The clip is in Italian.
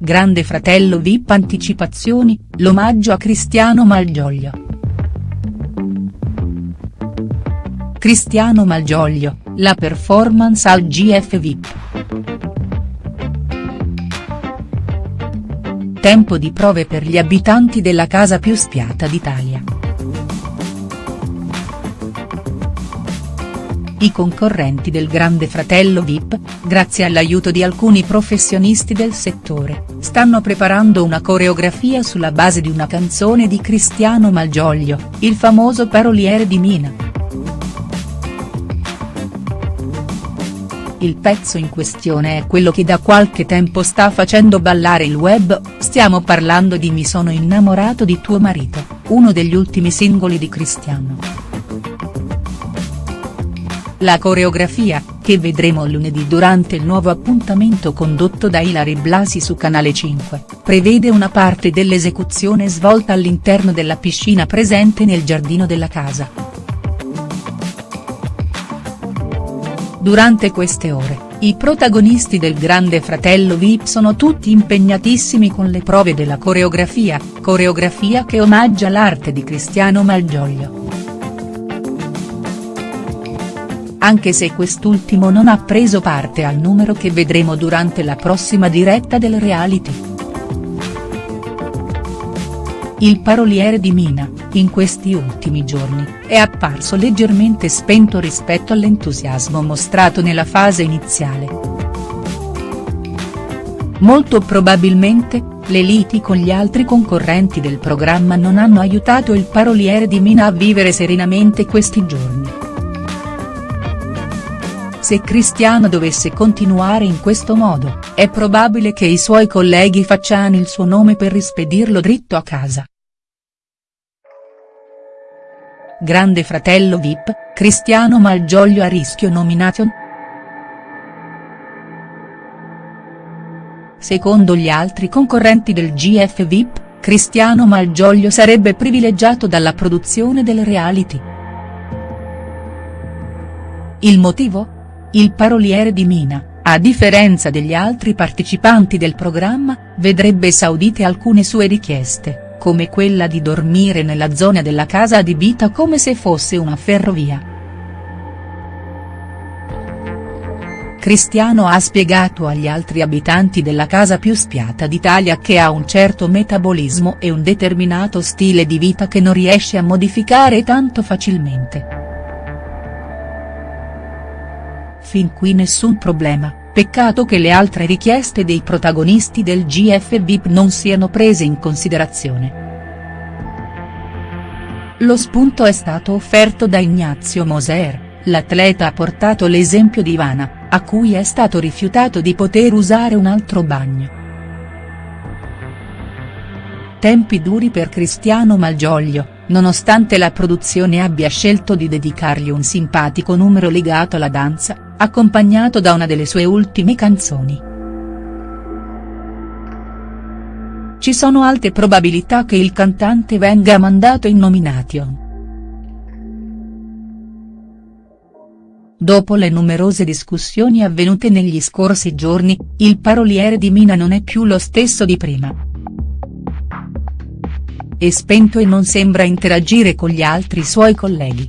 Grande Fratello Vip Anticipazioni, l'omaggio a Cristiano Malgioglio. Cristiano Malgioglio, la performance al GF Vip. Tempo di prove per gli abitanti della casa più spiata d'Italia. I concorrenti del Grande Fratello Vip, grazie all'aiuto di alcuni professionisti del settore, stanno preparando una coreografia sulla base di una canzone di Cristiano Malgioglio, il famoso paroliere di Mina. Il pezzo in questione è quello che da qualche tempo sta facendo ballare il web, stiamo parlando di Mi sono innamorato di tuo marito, uno degli ultimi singoli di Cristiano. La coreografia, che vedremo lunedì durante il nuovo appuntamento condotto da Ilari Blasi su Canale 5, prevede una parte dell'esecuzione svolta all'interno della piscina presente nel giardino della casa. Durante queste ore, i protagonisti del Grande Fratello Vip sono tutti impegnatissimi con le prove della coreografia, coreografia che omaggia l'arte di Cristiano Malgioglio anche se quest'ultimo non ha preso parte al numero che vedremo durante la prossima diretta del reality. Il paroliere di Mina, in questi ultimi giorni, è apparso leggermente spento rispetto all'entusiasmo mostrato nella fase iniziale. Molto probabilmente, le liti con gli altri concorrenti del programma non hanno aiutato il paroliere di Mina a vivere serenamente questi giorni. Se Cristiano dovesse continuare in questo modo, è probabile che i suoi colleghi facciano il suo nome per rispedirlo dritto a casa. Grande fratello Vip, Cristiano Malgioglio a rischio nomination?. Secondo gli altri concorrenti del GF Vip, Cristiano Malgioglio sarebbe privilegiato dalla produzione del reality. Il motivo?. Il paroliere di Mina, a differenza degli altri partecipanti del programma, vedrebbe esaudite alcune sue richieste, come quella di dormire nella zona della casa adibita come se fosse una ferrovia. Cristiano ha spiegato agli altri abitanti della casa più spiata d'Italia che ha un certo metabolismo e un determinato stile di vita che non riesce a modificare tanto facilmente. Fin qui nessun problema, peccato che le altre richieste dei protagonisti del GF VIP non siano prese in considerazione. Lo spunto è stato offerto da Ignazio Moser, l'atleta ha portato l'esempio di Ivana, a cui è stato rifiutato di poter usare un altro bagno. Tempi duri per Cristiano Malgioglio, nonostante la produzione abbia scelto di dedicargli un simpatico numero legato alla danza, accompagnato da una delle sue ultime canzoni. Ci sono alte probabilità che il cantante venga mandato in nomination. Dopo le numerose discussioni avvenute negli scorsi giorni, il paroliere di Mina non è più lo stesso di prima. È spento e non sembra interagire con gli altri suoi colleghi.